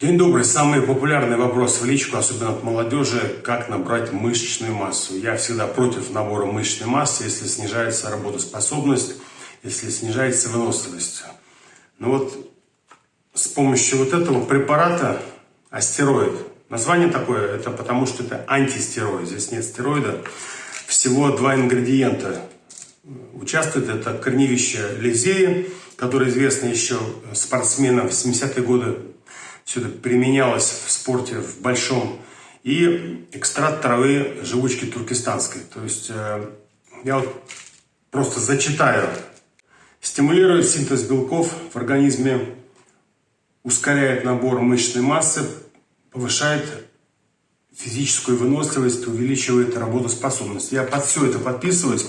День добрый. Самый популярный вопрос в личку, особенно от молодежи, как набрать мышечную массу. Я всегда против набора мышечной массы, если снижается работоспособность, если снижается выносливость. Но вот с помощью вот этого препарата, астероид, название такое, это потому что это антистероид, здесь нет стероида, всего два ингредиента участвует. Это корневище лизеи, которое известно еще спортсменам в 70-е годы все это применялось в спорте в большом, и экстракт травы живучки туркестанской. То есть э, я вот просто зачитаю. Стимулирует синтез белков в организме, ускоряет набор мышечной массы, повышает физическую выносливость, увеличивает работоспособность. Я под все это подписываюсь,